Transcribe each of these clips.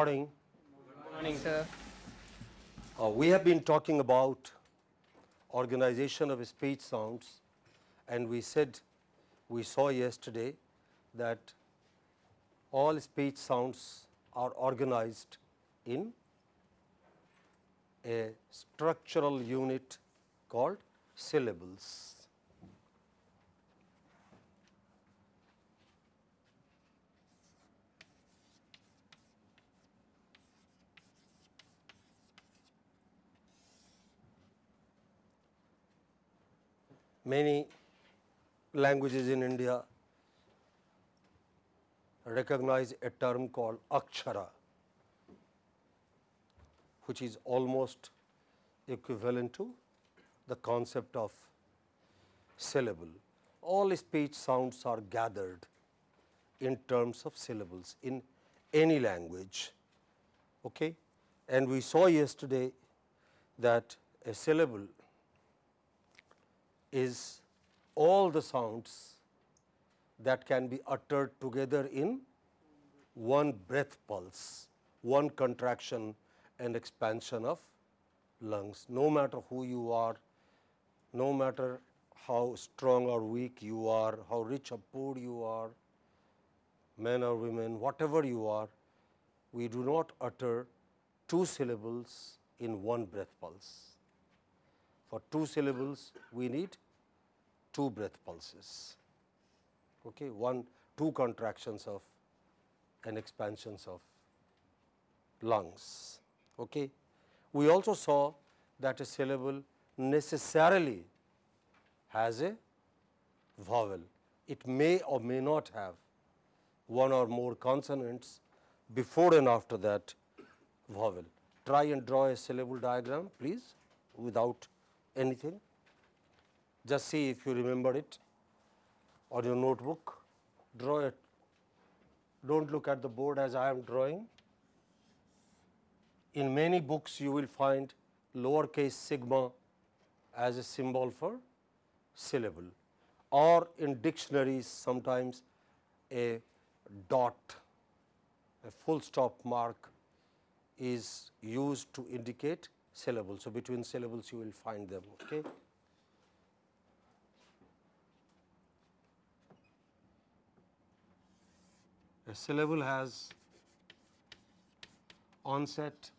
morning. Good morning, sir. Uh, we have been talking about organization of speech sounds and we said we saw yesterday that all speech sounds are organized in a structural unit called syllables. Many languages in India recognize a term called akshara, which is almost equivalent to the concept of syllable. All speech sounds are gathered in terms of syllables in any language. Okay? And we saw yesterday that a syllable is all the sounds that can be uttered together in one breath pulse, one contraction and expansion of lungs. No matter who you are, no matter how strong or weak you are, how rich or poor you are, men or women, whatever you are, we do not utter two syllables in one breath pulse. For two syllables, we need two breath pulses, okay, one, two contractions of and expansions of lungs. Okay. We also saw that a syllable necessarily has a vowel. It may or may not have one or more consonants before and after that vowel. Try and draw a syllable diagram please without anything. Just see if you remember it on your notebook, draw it. Do not look at the board as I am drawing. In many books you will find lowercase sigma as a symbol for syllable or in dictionaries sometimes a dot, a full stop mark is used to indicate syllable. So, between syllables you will find them. Okay. A syllable has onset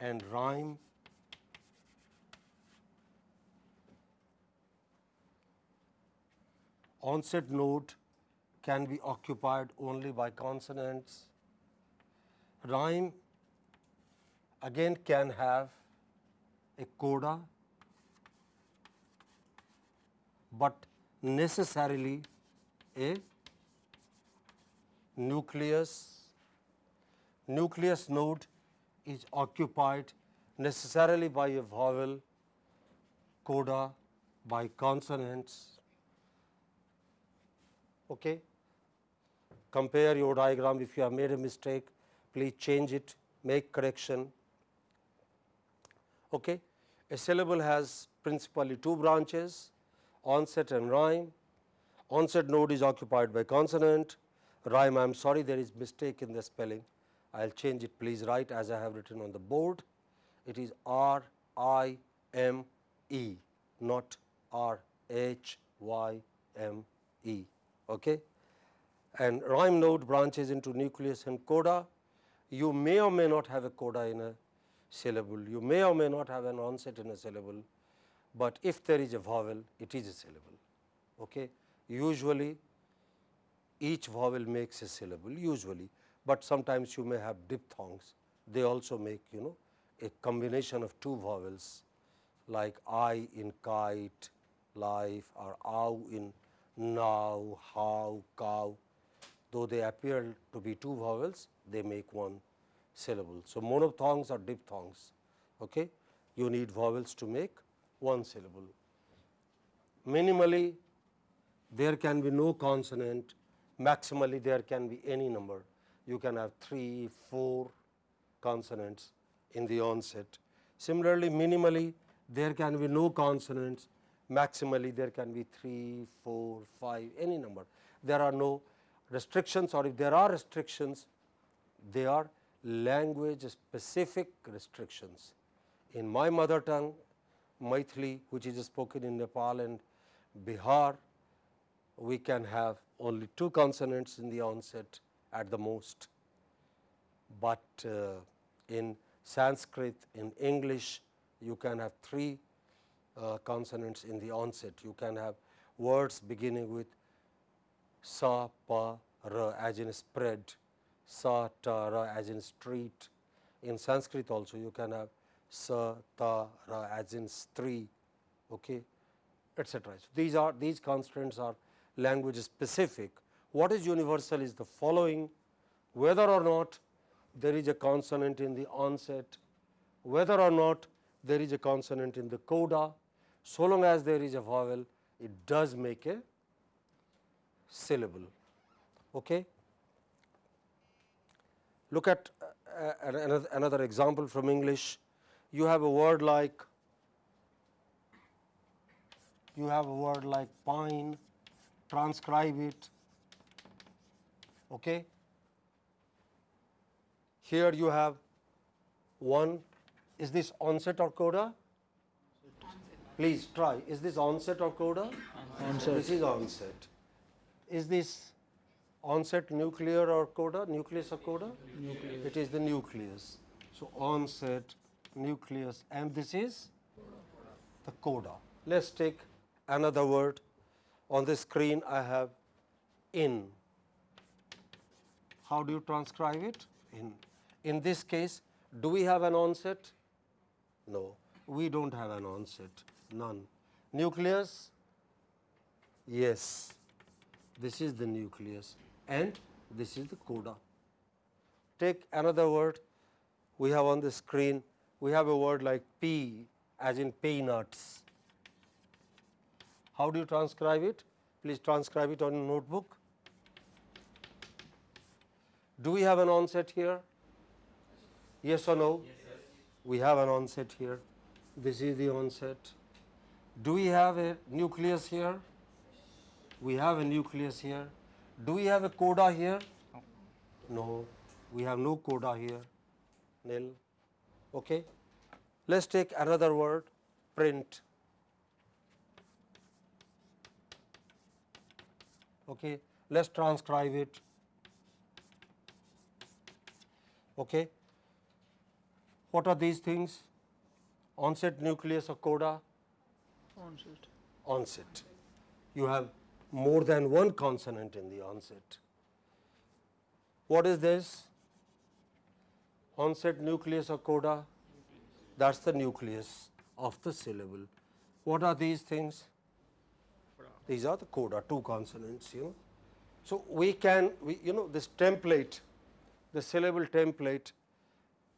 and rhyme. Onset node can be occupied only by consonants. Rhyme again can have a coda, but necessarily a nucleus. Nucleus node is occupied necessarily by a vowel, coda, by consonants. Okay. Compare your diagram if you have made a mistake, please change it, make correction. Okay. A syllable has principally two branches, onset and rhyme. Onset node is occupied by consonant, rhyme I am sorry there is mistake in the spelling. I will change it please write as I have written on the board. It is R I M E not R H Y M E. Okay? And rhyme node branches into nucleus and coda. You may or may not have a coda in a syllable you may or may not have an onset in a syllable but if there is a vowel it is a syllable okay usually each vowel makes a syllable usually, but sometimes you may have diphthongs. They also make you know a combination of two vowels like I in kite, life or ow in now, how, cow. Though they appear to be two vowels, they make one syllable. So, monophthongs or diphthongs. Okay? You need vowels to make one syllable. Minimally, there can be no consonant maximally there can be any number. You can have 3, 4 consonants in the onset. Similarly, minimally there can be no consonants, maximally there can be 3, 4, 5, any number. There are no restrictions or if there are restrictions, they are language specific restrictions. In my mother tongue, Maithili, which is spoken in Nepal and Bihar, we can have only two consonants in the onset at the most, but uh, in Sanskrit, in English, you can have three uh, consonants in the onset. You can have words beginning with sa, pa, ra as in spread, sa, ta, ra as in street. In Sanskrit also you can have sa, ta, ra as in stree, okay, etc. So, these are these constants are language specific. What is universal is the following whether or not there is a consonant in the onset, whether or not there is a consonant in the coda, so long as there is a vowel, it does make a syllable. Okay? Look at uh, another, another example from English. You have a word like you have a word like pine, transcribe it. Okay? Here you have one, is this onset or coda? Please try, is this onset or coda? Onset. This is onset. Is this onset nuclear or coda, nucleus or coda? Nucleus. It is the nucleus. So, onset, nucleus and this is the coda. Let us take another word. On the screen I have in. How do you transcribe it? In. In this case, do we have an onset? No, we do not have an onset, none. Nucleus? Yes, this is the nucleus and this is the coda. Take another word we have on the screen, we have a word like P as in peanuts. How do you transcribe it? Please transcribe it on a notebook. Do we have an onset here? Yes or no? Yes, we have an onset here. This is the onset. Do we have a nucleus here? We have a nucleus here. Do we have a coda here? No. We have no coda here. Nil. Okay. Let us take another word, print. Okay. Let us transcribe it. Okay. What are these things? Onset nucleus or coda? Onset. Onset. You have more than one consonant in the onset. What is this? Onset nucleus or coda? That is the nucleus of the syllable. What are these things? These are the coda, two consonants, you know. So, we can, we, you know, this template, the syllable template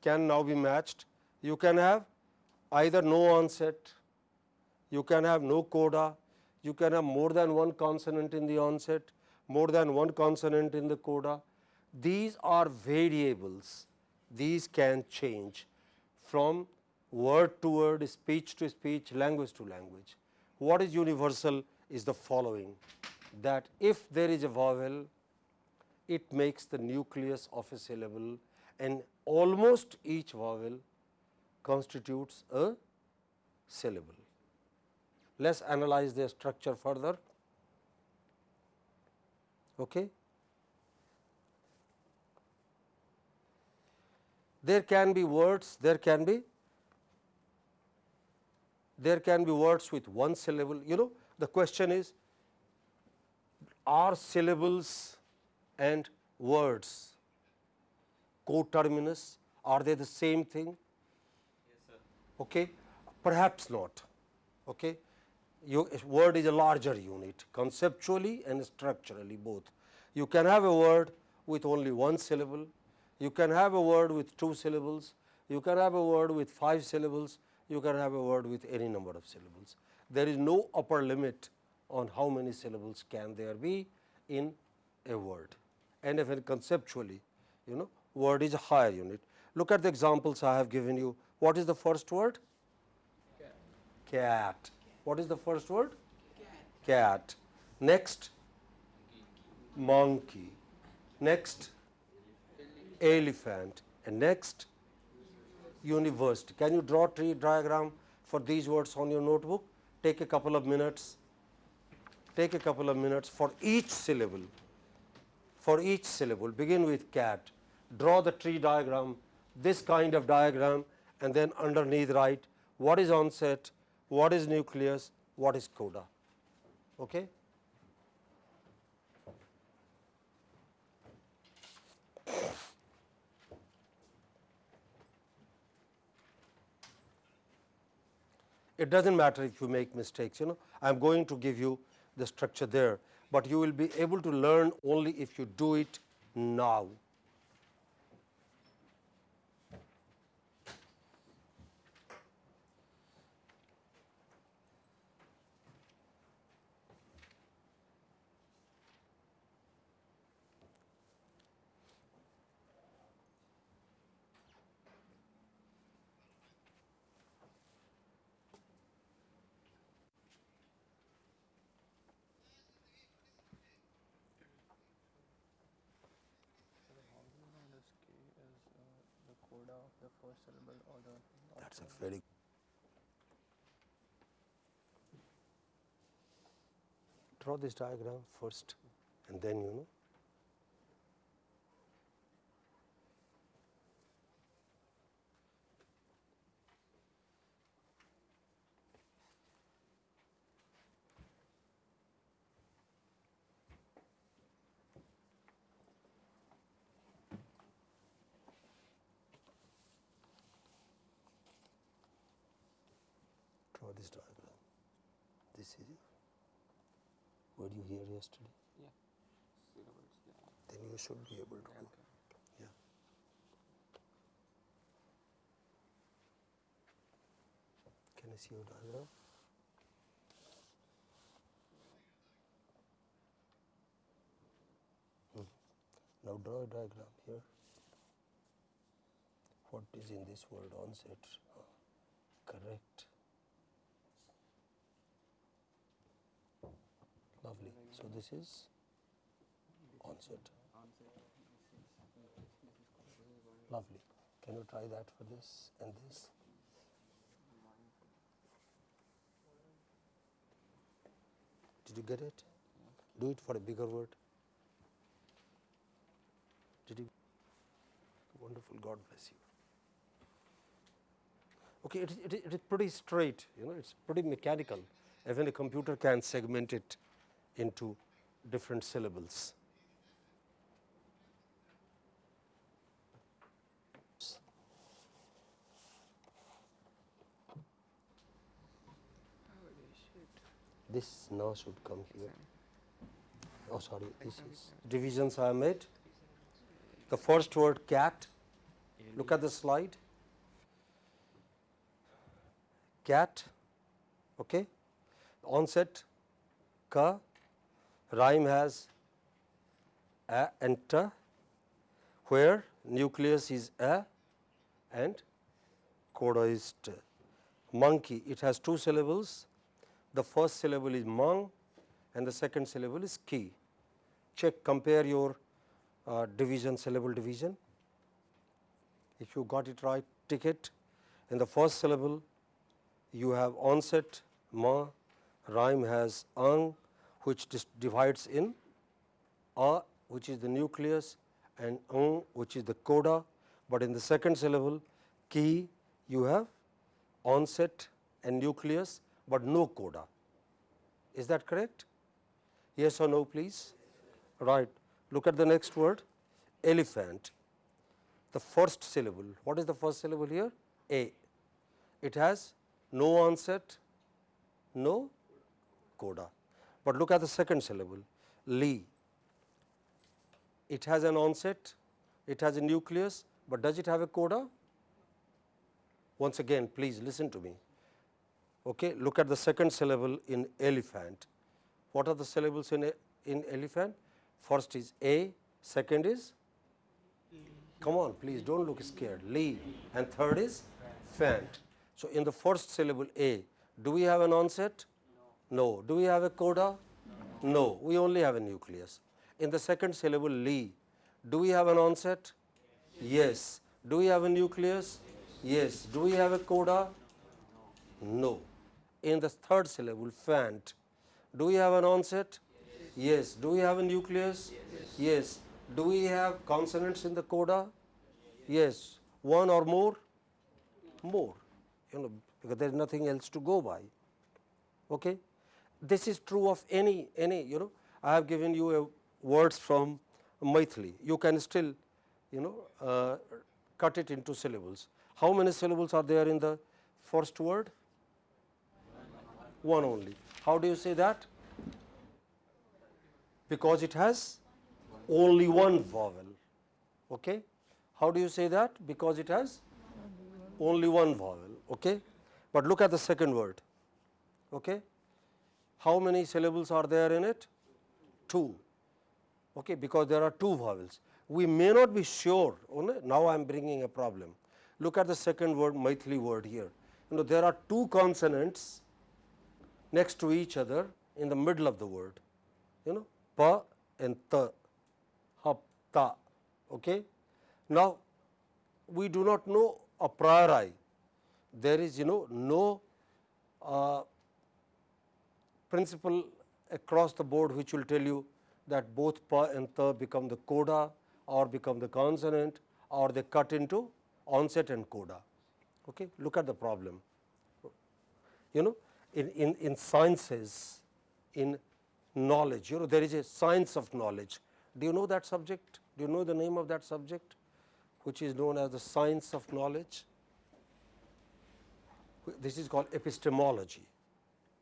can now be matched. You can have either no onset, you can have no coda, you can have more than one consonant in the onset, more than one consonant in the coda. These are variables, these can change from word to word, speech to speech, language to language. What is universal is the following that if there is a vowel, it makes the nucleus of a syllable and almost each vowel constitutes a syllable. Let us analyze their structure further. Okay. There can be words, there can be there can be words with one syllable. You know, the question is, are syllables and words coterminous? Are they the same thing? Yes, sir. okay? Perhaps not. Okay? You, word is a larger unit conceptually and structurally both. You can have a word with only one syllable, you can have a word with two syllables, you can have a word with five syllables, you can have a word with any number of syllables. There is no upper limit on how many syllables can there be in a word and if, even conceptually you know word is a higher unit. Look at the examples I have given you. What is the first word? Cat. Cat. What is the first word? Cat. Cat. Next? Monkey. Next? Elephant. And next, university. Can you draw tree diagram for these words on your notebook? Take a couple of minutes. Take a couple of minutes for each syllable. For each syllable, begin with cat. Draw the tree diagram, this kind of diagram, and then underneath write what is onset, what is nucleus, what is coda. Okay? it does not matter if you make mistakes you know I am going to give you the structure there, but you will be able to learn only if you do it now. This K is uh, the first syllable or the last That's a very draw this diagram first and then you know draw this diagram. This is it. Were you here yesterday? Yeah. Syllables. Yeah. Then you should be able to. Yeah, okay. Yeah. Can I see your diagram? Hmm. Now draw a diagram here. What is in this word onset? Correct. Lovely. So this is onset. Lovely. Can you try that for this and this? Did you get it? Do it for a bigger word. Did you? Wonderful. God bless you. Okay, it is, it is, it is pretty straight, you know, it's pretty mechanical. Even a computer can segment it into different syllables. This now should come here. Oh, sorry, this is divisions I made. The first word cat, look at the slide. Cat, okay. Onset, ka, rhyme has a and ta, where nucleus is a and coda is t. Monkey, it has two syllables. The first syllable is mang and the second syllable is ki. Check, compare your uh, division, syllable division. If you got it right, tick it. In the first syllable, you have onset, ma, rhyme has ang, which divides in a, which is the nucleus, and ng, which is the coda. But in the second syllable, ki, you have onset and nucleus, but no coda. Is that correct? Yes or no, please? Right. Look at the next word, elephant. The first syllable. What is the first syllable here? A. It has no onset, no coda. But look at the second syllable, li. It has an onset, it has a nucleus, but does it have a coda? Once again, please listen to me. Okay, look at the second syllable in elephant. What are the syllables in, a, in elephant? First is a, second is come on please don't look scared li and third is fant. So, in the first syllable a do we have an onset? No. Do we have a coda? No. We only have a nucleus. In the second syllable li do we have an onset? Yes. Do we have a nucleus? Yes. Do we have a coda? No. In the third syllable, fant, do we have an onset? Yes. Do we have a nucleus? Yes. Do we have consonants in the coda? Yes. One or more? More. You know, because there is nothing else to go by. Okay? This is true of any, any, you know, I have given you a words from Maithili. You can still, you know, uh, cut it into syllables. How many syllables are there in the first word? One only. How do you say that? Because it has only one vowel. Okay? How do you say that? Because it has only one vowel. Okay? But look at the second word. Okay? How many syllables are there in it? Two. Okay? Because there are two vowels. We may not be sure. Now I am bringing a problem. Look at the second word, Maithili word here. You know, there are two consonants next to each other in the middle of the word. You know, pa and ta, hap, ta. Okay? Now, we do not know a priori. There is, you know, no uh, principle across the board which will tell you that both pa and ta become the coda or become the consonant or they cut into onset and coda. Okay? Look at the problem. You know, in, in, in sciences, in knowledge, you know, there is a science of knowledge. Do you know that subject? Do you know the name of that subject, which is known as the science of knowledge? This is called epistemology.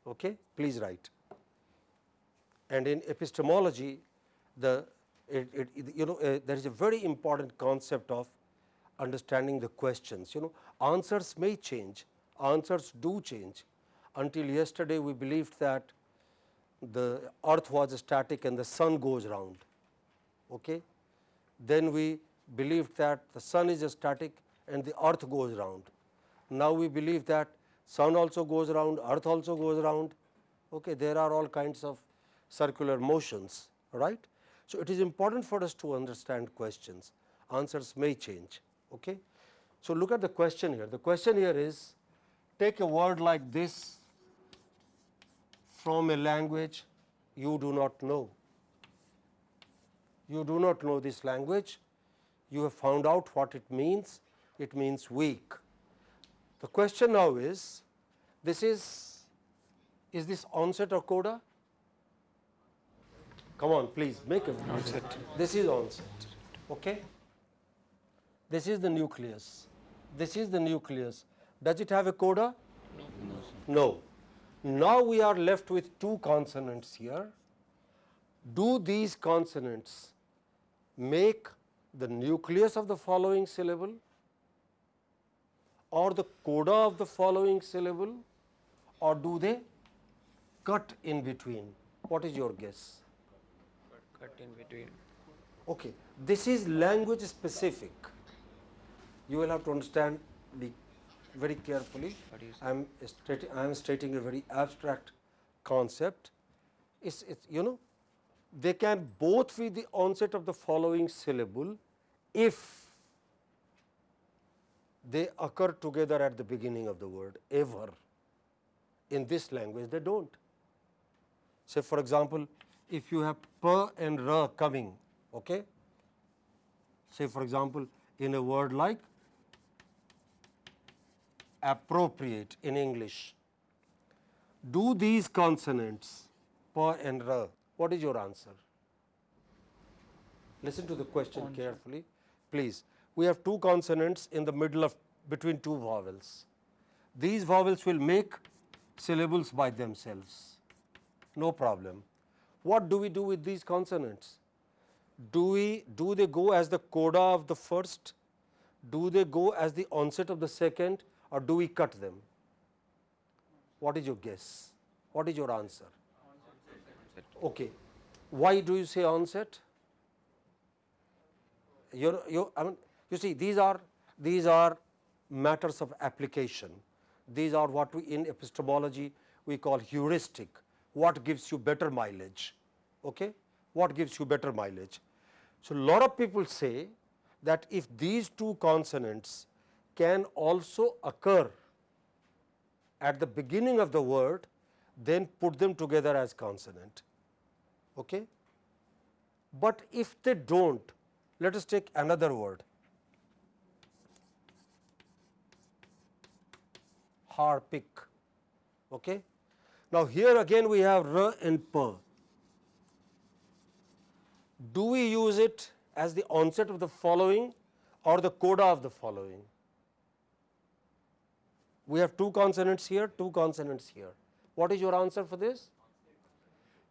Okay? Please write. And in epistemology, the it, it, you know uh, there is a very important concept of understanding the questions. You know, answers may change, answers do change. Until yesterday, we believed that the earth was static and the sun goes round. Okay? Then we believed that the sun is static and the earth goes round. Now we believe that sun also goes round, earth also goes round. Okay? There are all kinds of circular motions, right? So, it is important for us to understand questions, answers may change. Okay? So, look at the question here. The question here is take a word like this from a language you do not know. You do not know this language, you have found out what it means, it means weak. The question now is this is is this onset or coda? Come on, please make a onset. This is onset. Okay? This is the nucleus. This is the nucleus. Does it have a coda? No. no. Now we are left with two consonants here. Do these consonants make the nucleus of the following syllable or the coda of the following syllable or do they cut in between? What is your guess? cut in between. Okay. This is language specific. You will have to understand the very carefully. I am stating I am stating a very abstract concept. It's, it's you know they can both be the onset of the following syllable if they occur together at the beginning of the word ever. In this language they do not. Say for example, if you have pa and ra coming, okay? say for example, in a word like appropriate in English, do these consonants pa and ra, what is your answer? Listen to the question carefully, please. We have two consonants in the middle of between two vowels. These vowels will make syllables by themselves, no problem. What do we do with these consonants? Do we do they go as the coda of the first? Do they go as the onset of the second or do we cut them? What is your guess? What is your answer? Okay. Why do you say onset? You're, you I mean, you see these are these are matters of application. These are what we in epistemology we call heuristic what gives you better mileage, okay? what gives you better mileage. So, lot of people say that if these two consonants can also occur at the beginning of the word, then put them together as consonant. Okay? But if they do not, let us take another word harpic. Okay? Now, here again we have r and p. Do we use it as the onset of the following or the coda of the following? We have two consonants here, two consonants here. What is your answer for this?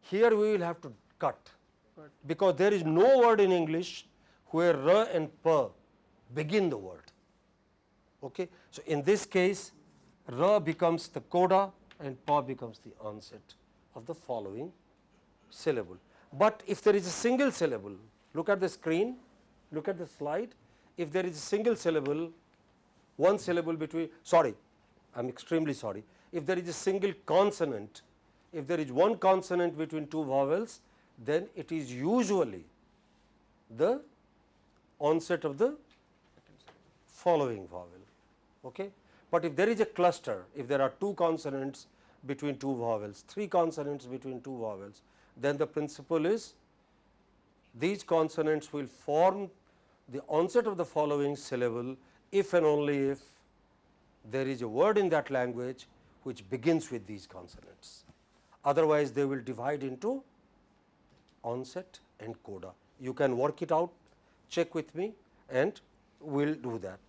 Here we will have to cut because there is no word in English where r and p begin the word. Okay. So, in this case r becomes the coda and pa becomes the onset of the following syllable. But if there is a single syllable, look at the screen, look at the slide, if there is a single syllable, one syllable between, sorry, I am extremely sorry, if there is a single consonant, if there is one consonant between two vowels, then it is usually the onset of the following vowel. Okay? But if there is a cluster, if there are two consonants between two vowels, three consonants between two vowels, then the principle is these consonants will form the onset of the following syllable if and only if there is a word in that language which begins with these consonants. Otherwise, they will divide into onset and coda. You can work it out, check with me and we will do that.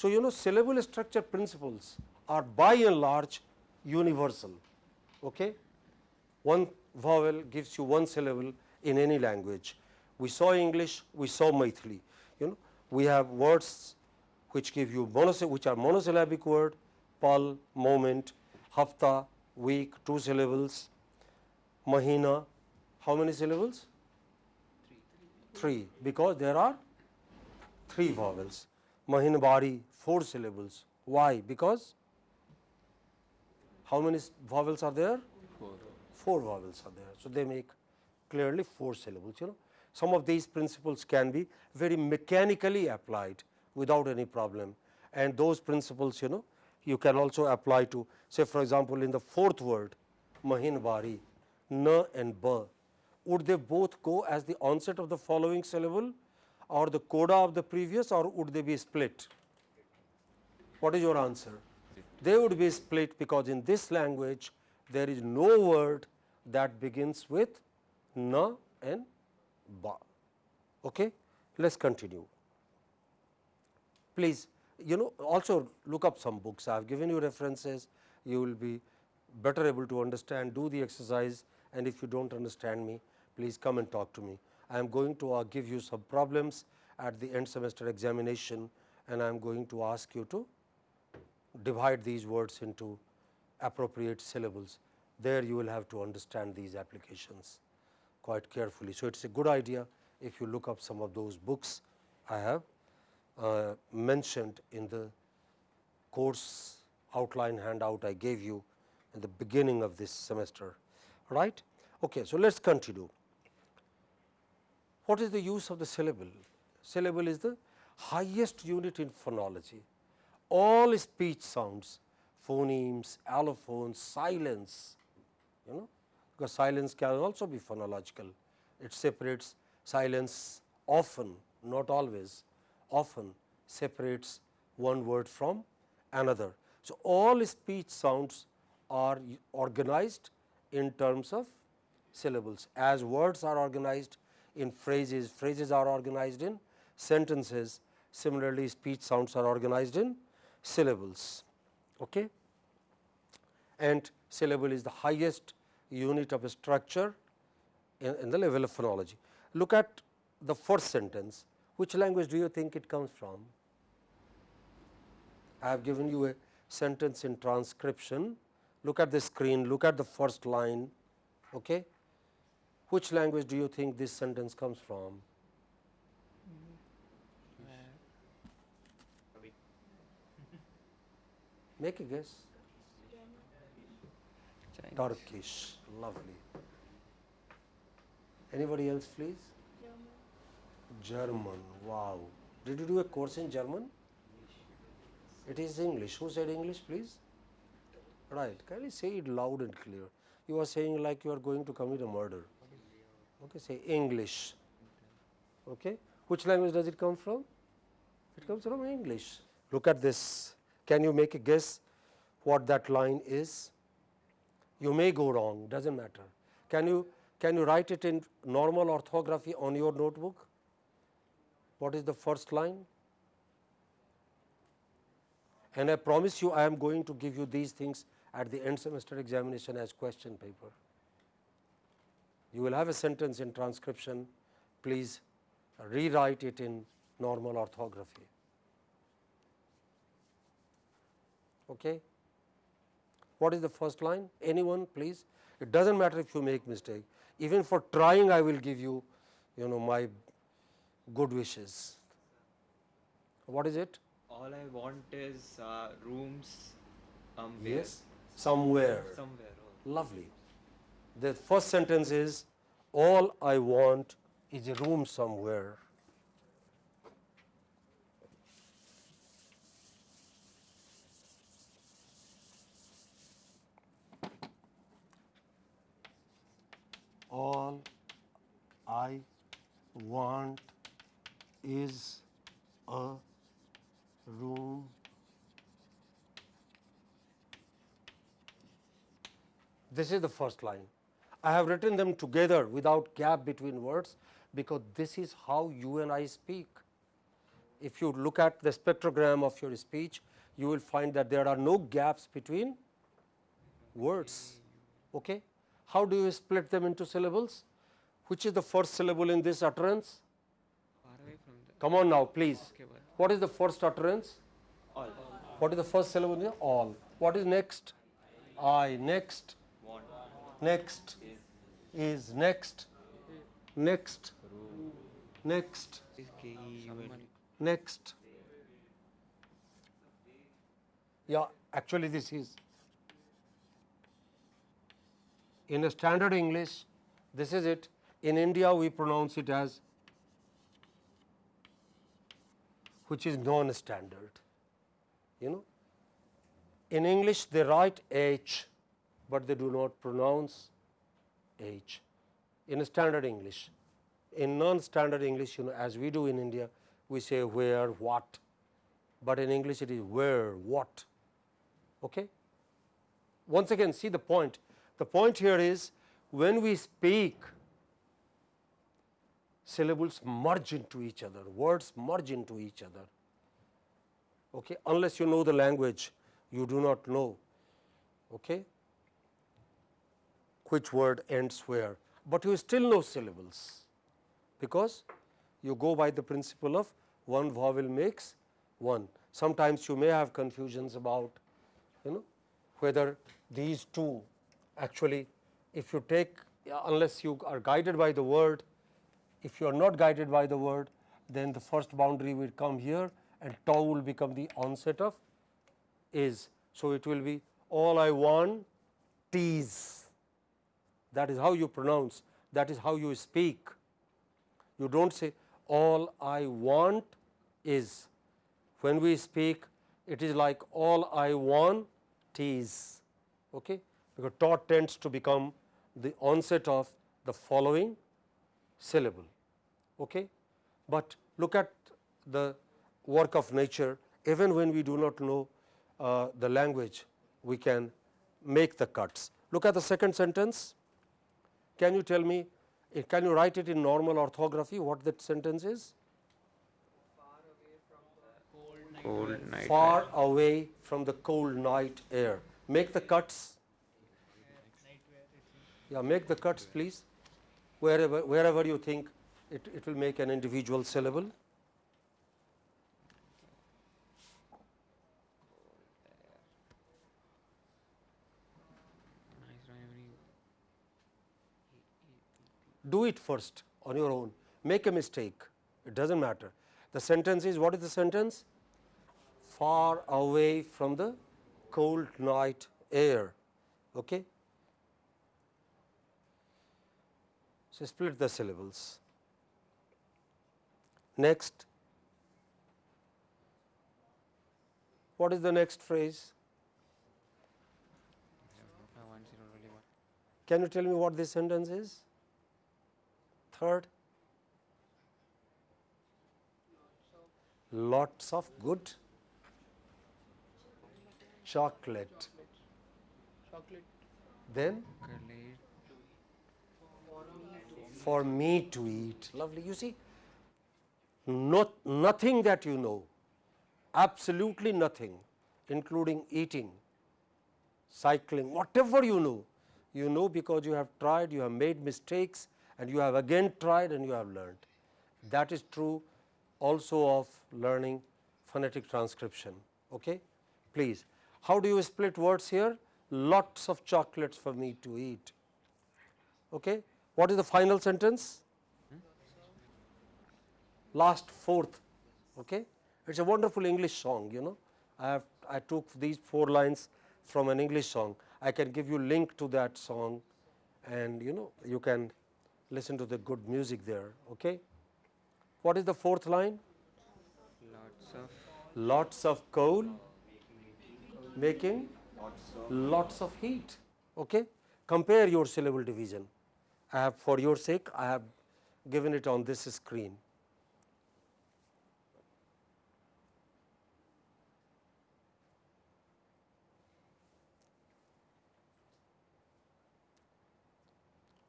So, you know syllable structure principles are by and large universal. Okay? One vowel gives you one syllable in any language. We saw English, we saw Maithili. You know, we have words which give you which are monosyllabic word, pal, moment, hafta, week, two syllables, mahina, how many syllables? Three, three because there are three vowels. Mahinbari, four syllables. Why? Because how many vowels are there? Four. Four vowels are there. So, they make clearly four syllables. You know, some of these principles can be very mechanically applied without any problem and those principles you know you can also apply to say for example, in the fourth word Mahinbari, na and ba, would they both go as the onset of the following syllable or the coda of the previous or would they be split? What is your answer? They would be split because in this language there is no word that begins with na and ba. Okay? Let us continue. Please you know also look up some books. I have given you references, you will be better able to understand, do the exercise and if you do not understand me, please come and talk to me. I am going to uh, give you some problems at the end semester examination and I am going to ask you to divide these words into appropriate syllables. There you will have to understand these applications quite carefully. So, it is a good idea if you look up some of those books I have uh, mentioned in the course outline handout I gave you in the beginning of this semester. Right? Okay, so, let us continue. What is the use of the syllable? Syllable is the highest unit in phonology. All speech sounds, phonemes, allophones, silence, you know, because silence can also be phonological. It separates silence often, not always, often separates one word from another. So, all speech sounds are organized in terms of syllables as words are organized in phrases, phrases are organized in sentences. Similarly, speech sounds are organized in syllables. Okay? And syllable is the highest unit of structure in, in the level of phonology. Look at the first sentence. Which language do you think it comes from? I have given you a sentence in transcription. Look at the screen, look at the first line. Okay? Which language do you think this sentence comes from? Make a guess. Chinese. Turkish, lovely. Anybody else please? German, German. wow. Did you do a course in German? It is English. Who said English, please? Right. Can you say it loud and clear? You are saying like you are going to commit a murder. Okay, say English. Okay. Which language does it come from? It comes from English. Look at this. Can you make a guess what that line is? You may go wrong, doesn't matter. Can you can you write it in normal orthography on your notebook? What is the first line? And I promise you I am going to give you these things at the end semester examination as question paper. You will have a sentence in transcription, please rewrite it in normal orthography. Okay. What is the first line? Anyone please? It does not matter if you make mistake. Even for trying I will give you, you know my good wishes. What is it? All I want is uh, rooms um, Yes. Somewhere. somewhere. Lovely. The first sentence is all I want is a room somewhere. All I want is a room This is the first line. I have written them together without gap between words because this is how you and I speak. If you look at the spectrogram of your speech, you will find that there are no gaps between words. Okay? How do you split them into syllables? Which is the first syllable in this utterance? Far away from the. Come on now, please. Okay, What is the first utterance? all. What is the first syllable? All. What is next? I. Next. Next is next next next next yeah actually this is in a standard english this is it in india we pronounce it as which is non standard you know in english they write h but they do not pronounce H in a standard English. In non-standard English, you know, as we do in India, we say where, what, but in English it is where, what. Okay? Once again, see the point. The point here is when we speak, syllables merge into each other, words merge into each other. Okay? Unless you know the language, you do not know. Okay? which word ends where, but you still know syllables because you go by the principle of one vowel makes one. Sometimes you may have confusions about you know whether these two actually if you take unless you are guided by the word, if you are not guided by the word then the first boundary will come here and tau will become the onset of is. So, it will be all I want tease that is how you pronounce, that is how you speak. You do not say all I want is. When we speak, it is like all I want is, okay? Because taut tends to become the onset of the following syllable. Okay? But look at the work of nature, even when we do not know uh, the language, we can make the cuts. Look at the second sentence. Can you tell me, eh, can you write it in normal orthography, what that sentence is? Cold night. Far away from the cold night air. Make the cuts. Yeah, make the cuts please, wherever, wherever you think it, it will make an individual syllable. Do it first on your own, make a mistake, it does not matter. The sentence is what is the sentence? Far away from the cold night air. Okay? So, split the syllables. Next, What is the next phrase? One zero really one. Can you tell me what this sentence is? Third? Lots of good chocolate. chocolate Then Chocolate. For me to eat. Lovely. You see, not, nothing that you know, absolutely nothing, including eating, cycling, whatever you know, you know because you have tried, you have made mistakes and you have again tried and you have learned. That is true also of learning phonetic transcription. Okay? Please, how do you split words here? Lots of chocolates for me to eat. Okay? What is the final sentence? Last fourth. Okay? It is a wonderful English song, you know. I have I took these four lines from an English song. I can give you link to that song and you know you can listen to the good music there. Okay? What is the fourth line? Lots of Lots of coal making lots of heat. Okay? Compare your syllable division. I have for your sake I have given it on this screen.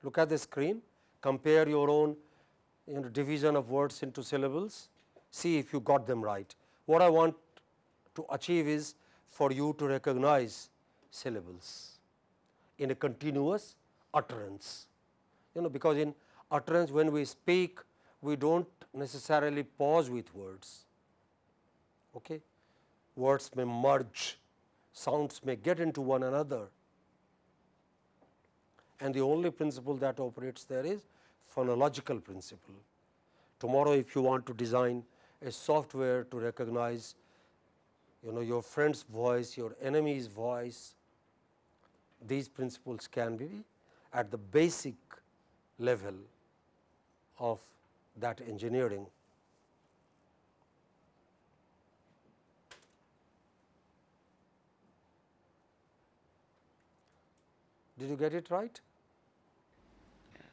Look at the screen, compare your own you know, division of words into syllables, see if you got them right. What I want to achieve is for you to recognize syllables in a continuous utterance. You know, because in utterance when we speak, we do not necessarily pause with words. Okay? Words may merge, sounds may get into one another and the only principle that operates there is phonological principle. Tomorrow if you want to design a software to recognize you know your friend's voice, your enemy's voice, these principles can be at the basic level of that engineering. Did you get it right?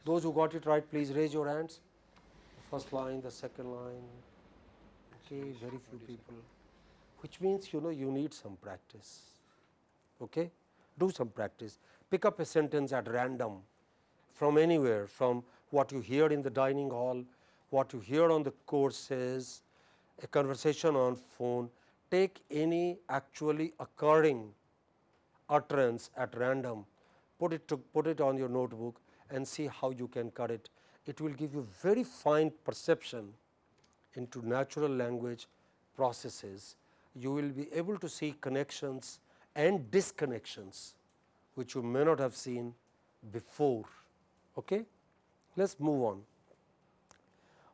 Those who got it right, please raise your hands. The first line, the second line. Okay, very few people. Which means you know you need some practice. Okay, do some practice. Pick up a sentence at random from anywhere, from what you hear in the dining hall, what you hear on the courses, a conversation on phone. Take any actually occurring utterance at random, put it to put it on your notebook and see how you can cut it. It will give you very fine perception into natural language processes. You will be able to see connections and disconnections which you may not have seen before. Okay? Let us move on.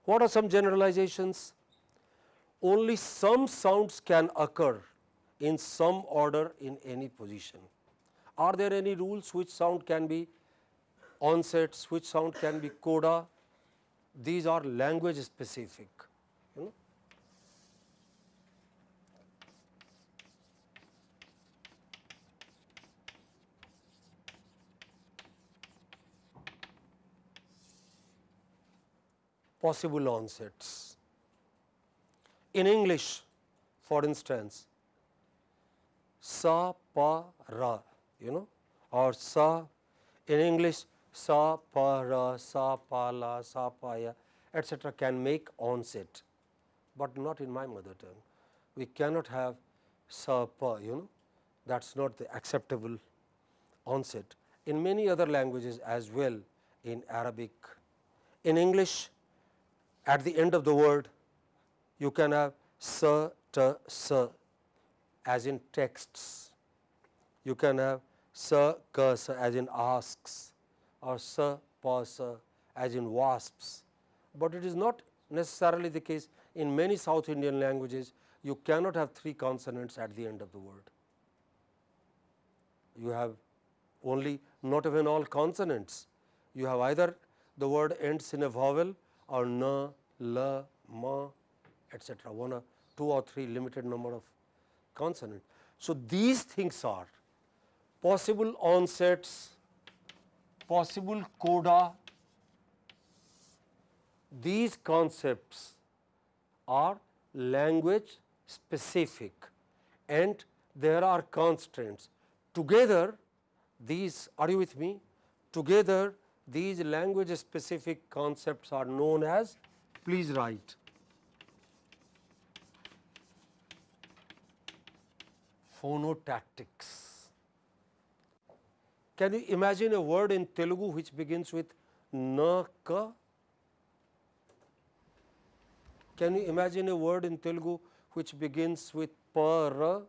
What are some generalizations? Only some sounds can occur in some order in any position. Are there any rules which sound can be onsets, which sound can be coda? These are language specific. You know. Possible onsets. In English, for instance, sa, pa, ra, you know, or sa, in English, sa, pa, ra, sa, pa, la, sa, pa, ya, etc. can make onset, but not in my mother tongue. We cannot have sa, pa, you know, that is not the acceptable onset. In many other languages as well, in Arabic, in English, at the end of the word, you can have sa, ta, sa as in texts. You can have sa, ka, sa as in asks or sa, pa, sa as in wasps, but it is not necessarily the case in many South Indian languages you cannot have three consonants at the end of the word. You have only not even all consonants. You have either the word ends in a vowel or na, la, ma, etc. One or two or three limited number of consonant. So, these things are possible onsets, possible coda, these concepts are language specific and there are constraints. Together these are you with me? Together these language specific concepts are known as please write phonotactics. Can you imagine a word in Telugu which begins with na ka? Can you imagine a word in Telugu which begins with para?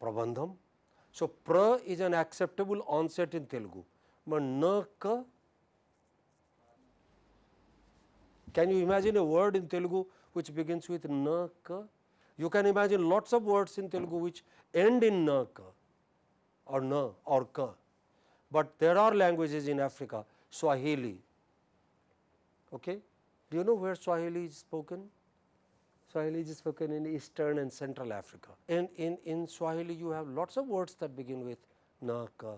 Prabandham. So, pra is an acceptable onset in Telugu, but na ka? Can you imagine a word in Telugu which begins with na ka? You can imagine lots of words in Telugu which end in na ka or na or ka, but there are languages in Africa, Swahili. Okay? Do you know where Swahili is spoken? Swahili is spoken in eastern and central Africa. And in, in Swahili you have lots of words that begin with na ka,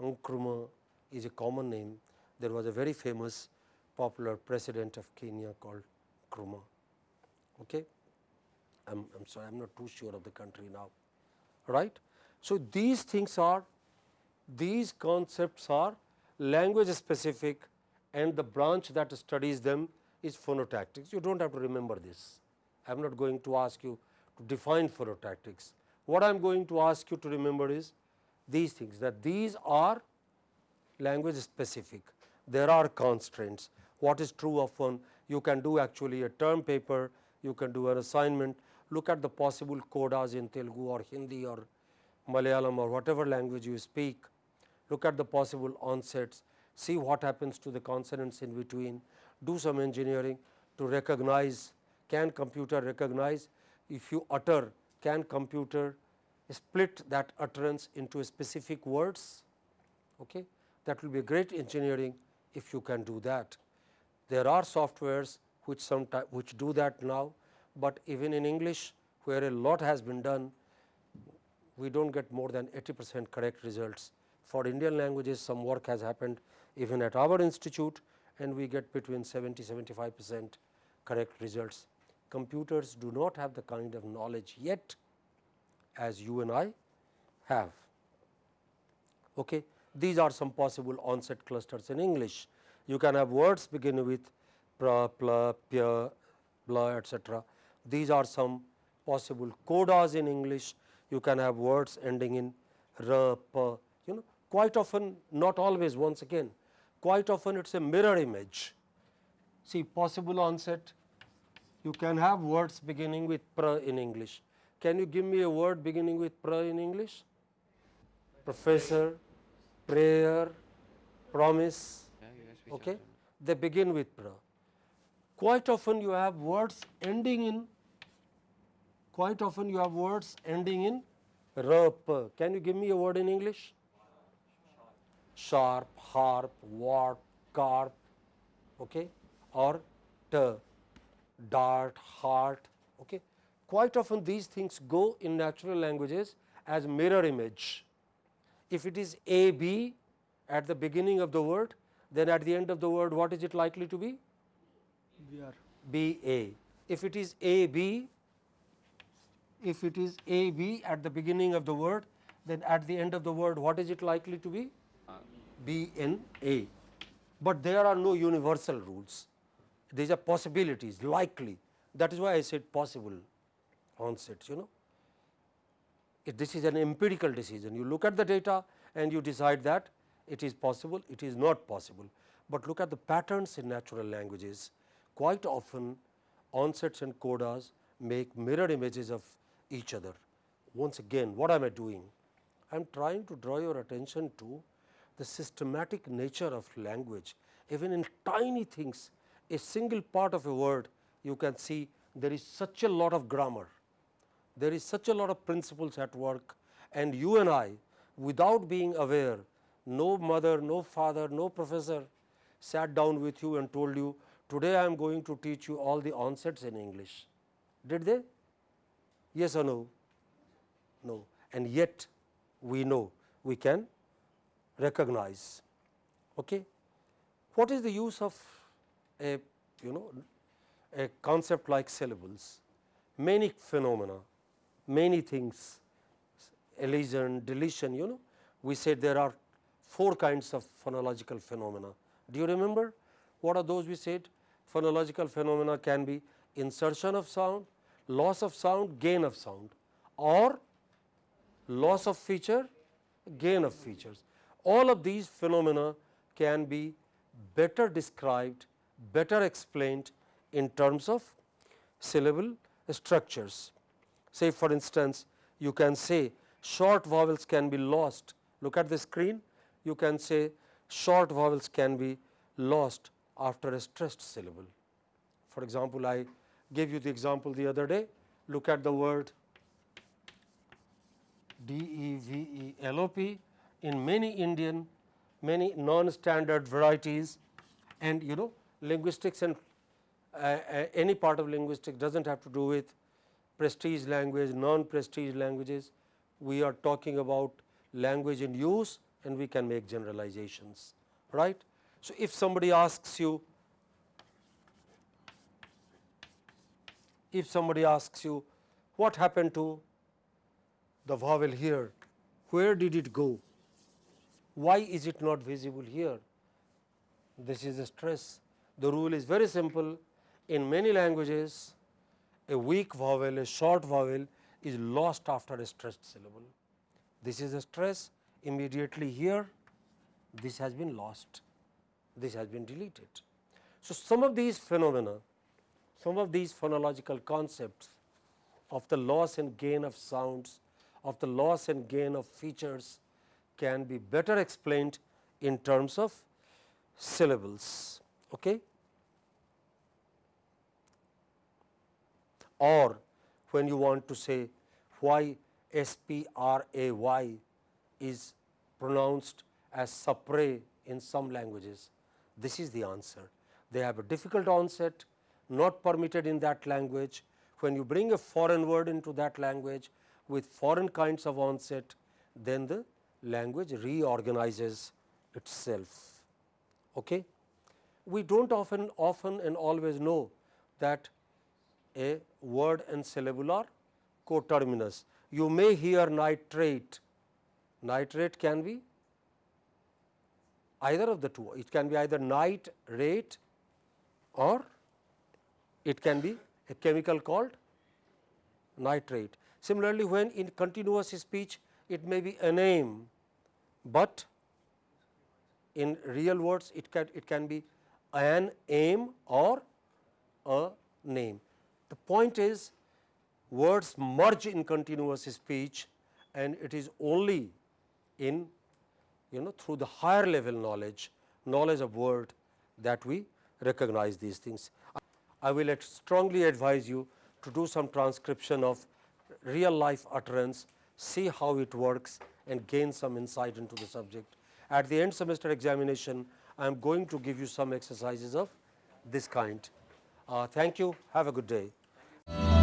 Nkrumah is a common name. There was a very famous popular president of Kenya called Nkrumah. Okay? I'm, I am sorry, I am not too sure of the country now, right. So, these things are, these concepts are language specific and the branch that studies them is phonotactics. You do not have to remember this. I am not going to ask you to define phonotactics. What I am going to ask you to remember is these things that these are language specific. There are constraints. What is true of one? You can do actually a term paper, you can do an assignment, look at the possible codas in Telugu or Hindi or Malayalam or whatever language you speak, look at the possible onsets, see what happens to the consonants in between, do some engineering to recognize, can computer recognize if you utter, can computer split that utterance into specific words. Okay. That will be great engineering if you can do that. There are softwares which sometimes which do that now, but even in English where a lot has been done we do not get more than 80 percent correct results. For Indian languages some work has happened even at our institute and we get between 70 75 percent correct results. Computers do not have the kind of knowledge yet as you and I have. Okay. These are some possible onset clusters in English. You can have words beginning with pra, pla, pya, blah etc. These are some possible codas in English you can have words ending in r, p, you know quite often not always once again quite often it is a mirror image. See possible onset you can have words beginning with pr in English. Can you give me a word beginning with pr in English? Professor, prayer, promise, okay? they begin with pr. Quite often you have words ending in quite often you have words ending in rp. Can you give me a word in English? Sharp, harp, warp, carp, okay, or t, dart, heart. Okay. Quite often these things go in natural languages as mirror image. If it is a b at the beginning of the word, then at the end of the word what is it likely to be? B a. If it is a b if it is A B at the beginning of the word, then at the end of the word what is it likely to be? Uh, b N A. But there are no universal rules, these are possibilities likely that is why I said possible onsets you know. If this is an empirical decision, you look at the data and you decide that it is possible, it is not possible, but look at the patterns in natural languages quite often onsets and codas make mirror images of each other. Once again what am I doing? I am trying to draw your attention to the systematic nature of language even in tiny things a single part of a word you can see there is such a lot of grammar, there is such a lot of principles at work and you and I without being aware no mother, no father, no professor sat down with you and told you today I am going to teach you all the onsets in English. Did they? Yes or no? No. And yet we know we can recognize. Okay? What is the use of a you know a concept like syllables? Many phenomena, many things, elision, deletion, you know, we said there are four kinds of phonological phenomena. Do you remember what are those we said? Phonological phenomena can be insertion of sound, loss of sound, gain of sound or loss of feature, gain of features. All of these phenomena can be better described, better explained in terms of syllable structures. Say for instance, you can say short vowels can be lost. Look at the screen, you can say short vowels can be lost after a stressed syllable. For example, I gave you the example the other day. Look at the word D E V E L O P in many Indian, many non-standard varieties and you know linguistics and uh, uh, any part of linguistics does not have to do with prestige language, non-prestige languages. We are talking about language in use and we can make generalizations, right. So, if somebody asks you, if somebody asks you what happened to the vowel here, where did it go, why is it not visible here? This is a stress. The rule is very simple. In many languages, a weak vowel, a short vowel is lost after a stressed syllable. This is a stress immediately here, this has been lost, this has been deleted. So, some of these phenomena, some of these phonological concepts of the loss and gain of sounds, of the loss and gain of features can be better explained in terms of syllables. Okay? Or when you want to say why S P R A Y is pronounced as sapre in some languages, this is the answer. They have a difficult onset, not permitted in that language. When you bring a foreign word into that language with foreign kinds of onset, then the language reorganizes itself. Okay? We do not often often and always know that a word and syllable are coterminous. You may hear nitrate, nitrate can be either of the two, it can be either night rate or it can be a chemical called nitrate. Similarly, when in continuous speech it may be a name, but in real words it can it can be an aim or a name. The point is words merge in continuous speech and it is only in you know through the higher level knowledge, knowledge of word that we recognize these things. I will strongly advise you to do some transcription of real life utterance, see how it works and gain some insight into the subject. At the end semester examination, I am going to give you some exercises of this kind. Uh, thank you. Have a good day.